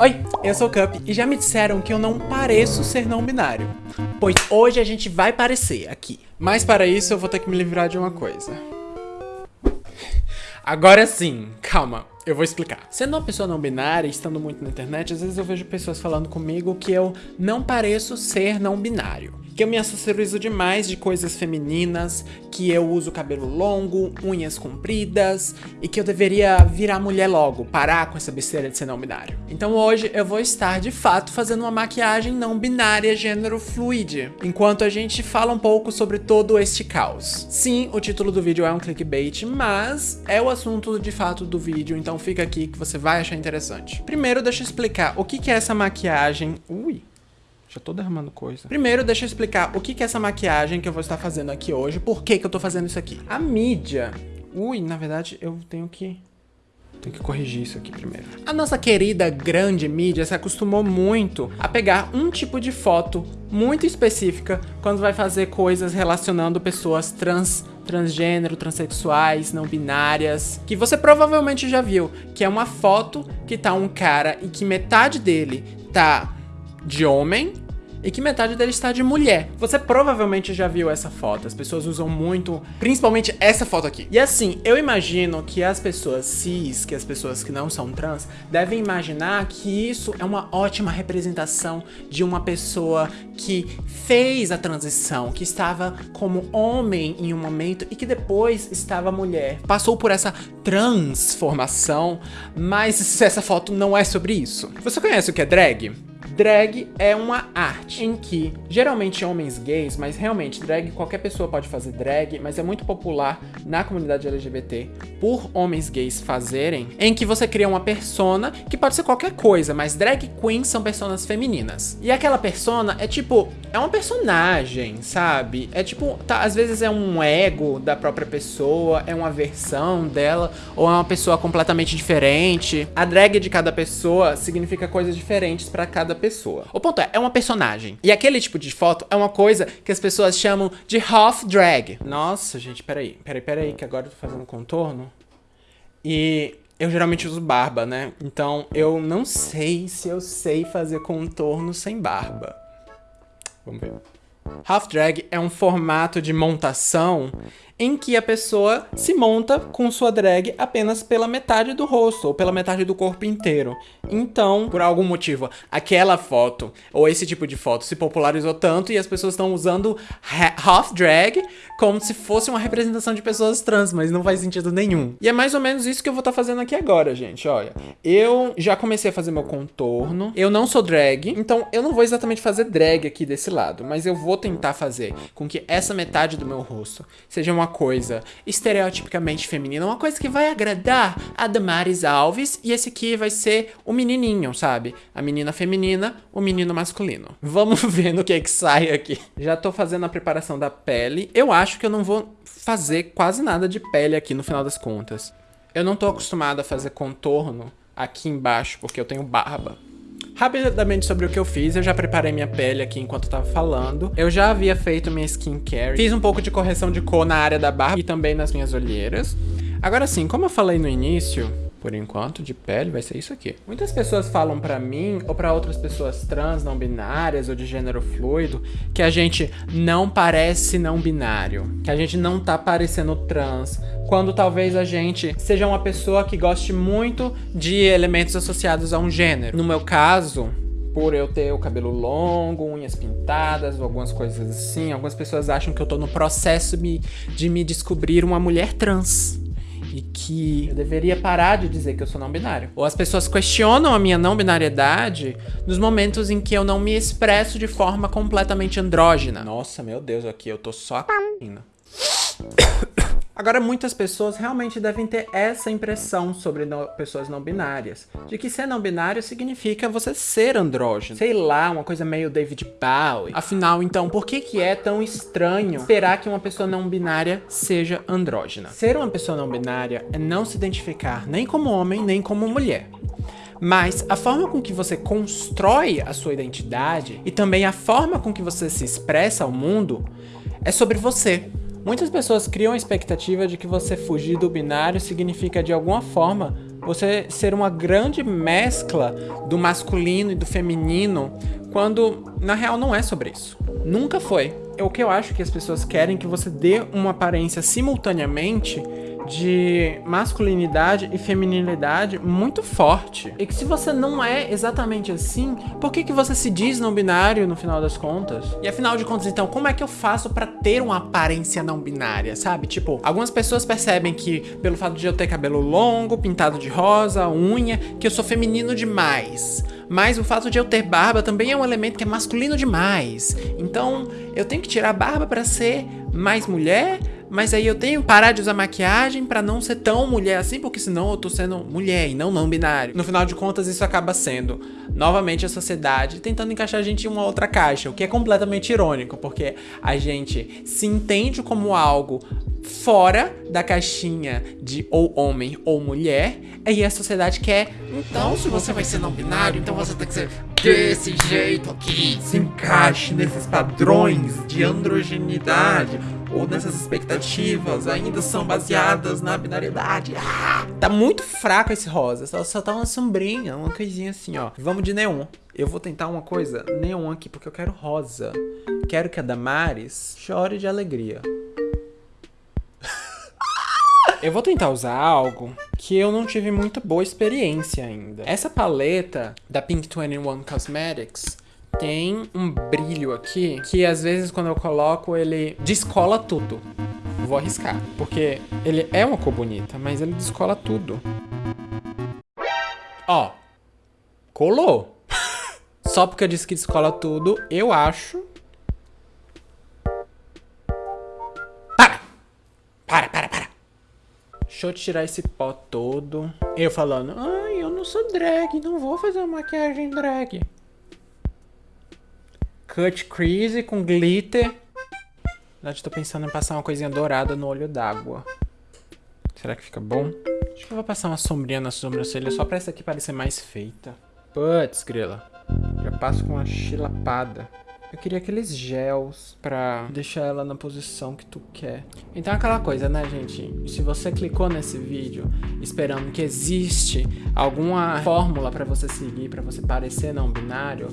Oi, eu sou o Cup e já me disseram que eu não pareço ser não binário. Pois hoje a gente vai parecer aqui. Mas para isso eu vou ter que me livrar de uma coisa. Agora sim, calma, eu vou explicar. Sendo uma pessoa não binária, estando muito na internet, às vezes eu vejo pessoas falando comigo que eu não pareço ser não binário que eu me acessorizo demais de coisas femininas, que eu uso cabelo longo, unhas compridas e que eu deveria virar mulher logo, parar com essa besteira de ser não binário. Então hoje eu vou estar de fato fazendo uma maquiagem não binária gênero fluid, enquanto a gente fala um pouco sobre todo este caos. Sim, o título do vídeo é um clickbait, mas é o assunto de fato do vídeo, então fica aqui que você vai achar interessante. Primeiro deixa eu explicar o que é essa maquiagem... Ui, já tô derramando coisa. Primeiro, deixa eu explicar o que, que é essa maquiagem que eu vou estar fazendo aqui hoje. Por que, que eu tô fazendo isso aqui? A mídia... Ui, na verdade, eu tenho que... Tenho que corrigir isso aqui primeiro. A nossa querida grande mídia se acostumou muito a pegar um tipo de foto muito específica quando vai fazer coisas relacionando pessoas trans, transgênero, transexuais, não binárias, que você provavelmente já viu, que é uma foto que tá um cara e que metade dele tá de homem e que metade dele está de mulher. Você provavelmente já viu essa foto, as pessoas usam muito, principalmente essa foto aqui. E assim, eu imagino que as pessoas cis, que as pessoas que não são trans, devem imaginar que isso é uma ótima representação de uma pessoa que fez a transição, que estava como homem em um momento e que depois estava mulher. Passou por essa transformação, mas essa foto não é sobre isso. Você conhece o que é drag? Drag é uma arte. Em que, geralmente homens gays, mas realmente drag, qualquer pessoa pode fazer drag, mas é muito popular na comunidade LGBT por homens gays fazerem, em que você cria uma persona que pode ser qualquer coisa, mas drag queens são personas femininas. E aquela persona é tipo, é uma personagem, sabe? É tipo, tá, às vezes é um ego da própria pessoa, é uma versão dela, ou é uma pessoa completamente diferente. A drag de cada pessoa significa coisas diferentes para cada pessoa. O ponto é, é uma personagem. E aquele tipo de foto é uma coisa que as pessoas chamam de half drag. Nossa, gente, peraí. Peraí, peraí, que agora eu tô fazendo contorno. E eu geralmente uso barba, né? Então eu não sei se eu sei fazer contorno sem barba. Vamos ver. Half drag é um formato de montação em que a pessoa se monta com sua drag apenas pela metade do rosto ou pela metade do corpo inteiro. Então, por algum motivo, aquela foto ou esse tipo de foto se popularizou tanto e as pessoas estão usando half drag como se fosse uma representação de pessoas trans, mas não faz sentido nenhum. E é mais ou menos isso que eu vou estar tá fazendo aqui agora, gente, olha. Eu já comecei a fazer meu contorno, eu não sou drag, então eu não vou exatamente fazer drag aqui desse lado, mas eu vou tentar fazer com que essa metade do meu rosto seja uma coisa estereotipicamente feminina, uma coisa que vai agradar a Damaris Alves, e esse aqui vai ser o menininho, sabe? A menina feminina, o menino masculino. Vamos ver no que é que sai aqui. Já tô fazendo a preparação da pele. Eu acho que eu não vou fazer quase nada de pele aqui no final das contas. Eu não tô acostumado a fazer contorno aqui embaixo, porque eu tenho barba. Rapidamente sobre o que eu fiz, eu já preparei minha pele aqui enquanto eu tava falando. Eu já havia feito minha skincare. Fiz um pouco de correção de cor na área da barba e também nas minhas olheiras. Agora sim, como eu falei no início, por enquanto, de pele, vai ser isso aqui. Muitas pessoas falam pra mim, ou pra outras pessoas trans, não binárias, ou de gênero fluido, que a gente não parece não binário, que a gente não tá parecendo trans, quando talvez a gente seja uma pessoa que goste muito de elementos associados a um gênero. No meu caso, por eu ter o cabelo longo, unhas pintadas, algumas coisas assim, algumas pessoas acham que eu tô no processo de me descobrir uma mulher trans e que eu deveria parar de dizer que eu sou não binário. Ou as pessoas questionam a minha não binariedade nos momentos em que eu não me expresso de forma completamente andrógena. Nossa, meu Deus, aqui eu tô só indo. Agora, muitas pessoas realmente devem ter essa impressão sobre no, pessoas não binárias. De que ser não binário significa você ser andrógeno. Sei lá, uma coisa meio David Bowie. Afinal, então, por que que é tão estranho esperar que uma pessoa não binária seja andrógena? Ser uma pessoa não binária é não se identificar nem como homem, nem como mulher. Mas a forma com que você constrói a sua identidade e também a forma com que você se expressa ao mundo é sobre você. Muitas pessoas criam a expectativa de que você fugir do binário significa de alguma forma você ser uma grande mescla do masculino e do feminino, quando na real não é sobre isso. Nunca foi. É o que eu acho que as pessoas querem que você dê uma aparência simultaneamente de masculinidade e feminilidade muito forte. E que se você não é exatamente assim, por que, que você se diz não binário no final das contas? E afinal de contas, então, como é que eu faço para ter uma aparência não binária, sabe? Tipo, algumas pessoas percebem que pelo fato de eu ter cabelo longo, pintado de rosa, unha, que eu sou feminino demais. Mas o fato de eu ter barba também é um elemento que é masculino demais. Então, eu tenho que tirar a barba para ser mais mulher, mas aí eu tenho que parar de usar maquiagem para não ser tão mulher assim, porque senão eu tô sendo mulher e não não binário. No final de contas, isso acaba sendo, novamente, a sociedade tentando encaixar a gente em uma outra caixa, o que é completamente irônico, porque a gente se entende como algo fora da caixinha de ou homem ou mulher, e a sociedade quer, então se você vai ser não binário, então você tem que ser desse jeito aqui. Se encaixe nesses padrões de androgenidade ou nessas expectativas ainda são baseadas na binariedade. Ah! Tá muito fraco esse rosa, só, só tá uma sombrinha, uma coisinha assim, ó. Vamos de neon. Eu vou tentar uma coisa neon aqui, porque eu quero rosa. Quero que a Damares chore de alegria. Eu vou tentar usar algo que eu não tive muito boa experiência ainda. Essa paleta da Pink 21 Cosmetics tem um brilho aqui que às vezes quando eu coloco ele descola tudo. Vou arriscar, porque ele é uma cor bonita, mas ele descola tudo. Ó, colou. Só porque eu disse que descola tudo, eu acho... Para! Para, para, para! Deixa eu tirar esse pó todo. Eu falando, ai, eu não sou drag, não vou fazer maquiagem drag cut crease com glitter. Na verdade, tô pensando em passar uma coisinha dourada no olho d'água. Será que fica bom? Acho que eu vou passar uma sombrinha na sobrancelha só pra essa aqui parecer mais feita. Putz, grila. Já passo com uma chilapada. Eu queria aqueles gels pra deixar ela na posição que tu quer. Então é aquela coisa, né, gente? Se você clicou nesse vídeo esperando que existe alguma fórmula pra você seguir, pra você parecer não binário,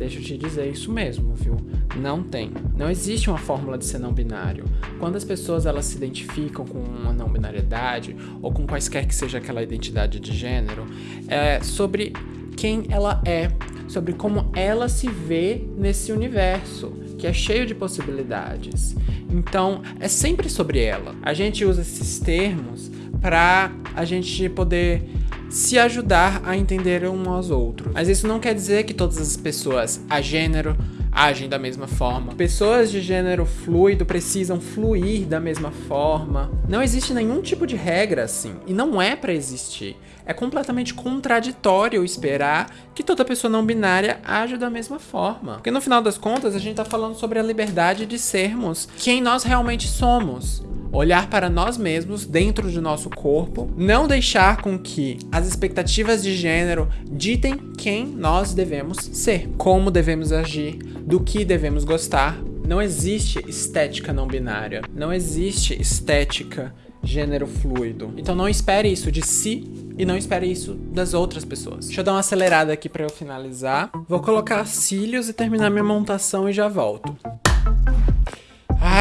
deixa eu te dizer isso mesmo, viu? Não tem. Não existe uma fórmula de ser não binário. Quando as pessoas elas se identificam com uma não binariedade ou com quaisquer que seja aquela identidade de gênero, é sobre quem ela é, sobre como ela se vê nesse universo, que é cheio de possibilidades. Então, é sempre sobre ela. A gente usa esses termos para a gente poder se ajudar a entender um aos outros. Mas isso não quer dizer que todas as pessoas a gênero agem da mesma forma. Pessoas de gênero fluido precisam fluir da mesma forma. Não existe nenhum tipo de regra assim, e não é para existir. É completamente contraditório esperar que toda pessoa não binária age da mesma forma. Porque no final das contas, a gente tá falando sobre a liberdade de sermos quem nós realmente somos olhar para nós mesmos dentro de nosso corpo, não deixar com que as expectativas de gênero ditem quem nós devemos ser, como devemos agir, do que devemos gostar. Não existe estética não binária, não existe estética gênero fluido. Então não espere isso de si e não espere isso das outras pessoas. Deixa eu dar uma acelerada aqui para eu finalizar. Vou colocar cílios e terminar minha montação e já volto.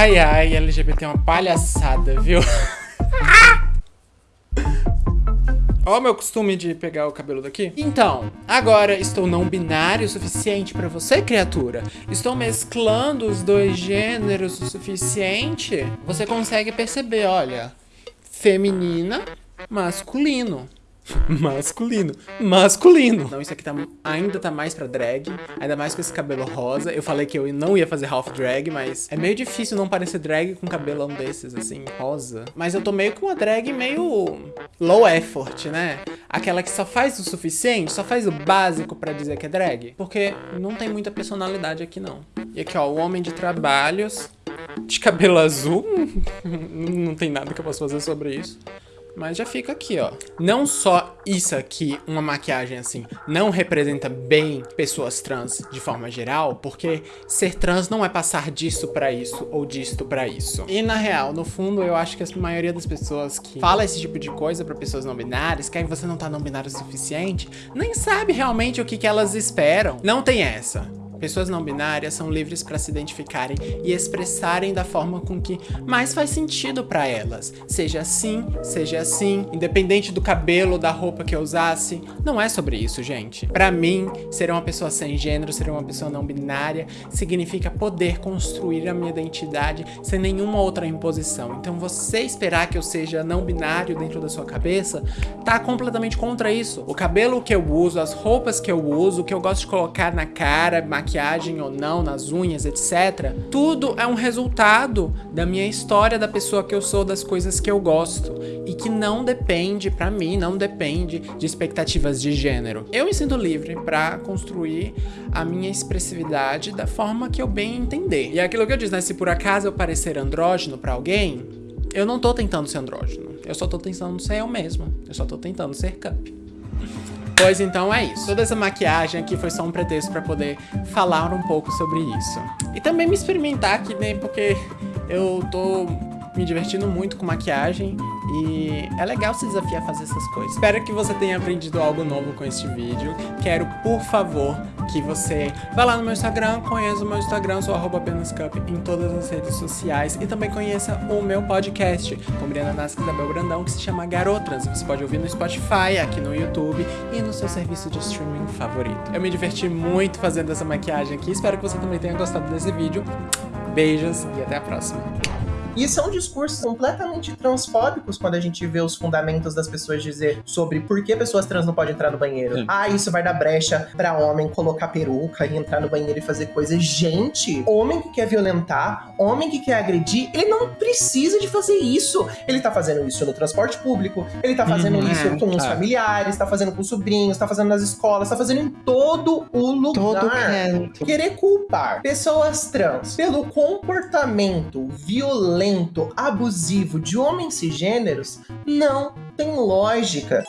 Ai, ai, LGBT é uma palhaçada, viu? Ó o meu costume de pegar o cabelo daqui. Então, agora estou não binário o suficiente pra você, criatura? Estou mesclando os dois gêneros o suficiente? Você consegue perceber, olha. Feminina, masculino. masculino. Masculino. Não, isso aqui tá, ainda tá mais pra drag. Ainda mais com esse cabelo rosa. Eu falei que eu não ia fazer half drag, mas é meio difícil não parecer drag com cabelão desses, assim, rosa. Mas eu tô meio com uma drag meio low effort, né? Aquela que só faz o suficiente, só faz o básico pra dizer que é drag. Porque não tem muita personalidade aqui, não. E aqui, ó, o homem de trabalhos de cabelo azul. não tem nada que eu possa fazer sobre isso. Mas já fica aqui, ó. Não só isso aqui, uma maquiagem assim, não representa bem pessoas trans de forma geral, porque ser trans não é passar disso para isso ou disto para isso. E na real, no fundo, eu acho que a maioria das pessoas que fala esse tipo de coisa para pessoas não binárias, que aí você não tá não binário o suficiente, nem sabe realmente o que, que elas esperam. Não tem essa. Pessoas não binárias são livres para se identificarem e expressarem da forma com que mais faz sentido para elas. Seja assim, seja assim, independente do cabelo, da roupa que eu usasse. Não é sobre isso, gente. Para mim, ser uma pessoa sem gênero, ser uma pessoa não binária, significa poder construir a minha identidade sem nenhuma outra imposição. Então você esperar que eu seja não binário dentro da sua cabeça, tá completamente contra isso. O cabelo que eu uso, as roupas que eu uso, o que eu gosto de colocar na cara, maquiagem, maquiagem ou não, nas unhas, etc. Tudo é um resultado da minha história, da pessoa que eu sou, das coisas que eu gosto. E que não depende, para mim, não depende de expectativas de gênero. Eu me sinto livre para construir a minha expressividade da forma que eu bem entender. E é aquilo que eu disse, né? Se por acaso eu parecer andrógeno para alguém, eu não tô tentando ser andrógeno. Eu só tô tentando ser eu mesmo. Eu só tô tentando ser cup. Pois então é isso. Toda essa maquiagem aqui foi só um pretexto para poder falar um pouco sobre isso. E também me experimentar aqui, né? Porque eu tô me divertindo muito com maquiagem e é legal se desafiar a fazer essas coisas. Espero que você tenha aprendido algo novo com este vídeo. Quero, por favor, que você vá lá no meu Instagram, conheça o meu Instagram, sou arroba apenascup em todas as redes sociais e também conheça o meu podcast com Briana Nasca e Isabel Brandão, que se chama Garotas. Você pode ouvir no Spotify, aqui no YouTube e no seu serviço de streaming favorito. Eu me diverti muito fazendo essa maquiagem aqui, espero que você também tenha gostado desse vídeo. Beijos e até a próxima. E são discursos completamente transfóbicos quando a gente vê os fundamentos das pessoas dizer sobre por que pessoas trans não podem entrar no banheiro. Sim. Ah, isso vai dar brecha pra homem colocar peruca e entrar no banheiro e fazer coisas. Gente, homem que quer violentar, homem que quer agredir, ele não precisa de fazer isso. Ele tá fazendo isso no transporte público, ele tá fazendo uhum, isso com os familiares, tá fazendo com os sobrinhos, tá fazendo nas escolas, tá fazendo em todo o lugar. Todo canto. Querer culpar pessoas trans pelo comportamento violento violento, abusivo de homens cisgêneros não tem lógica.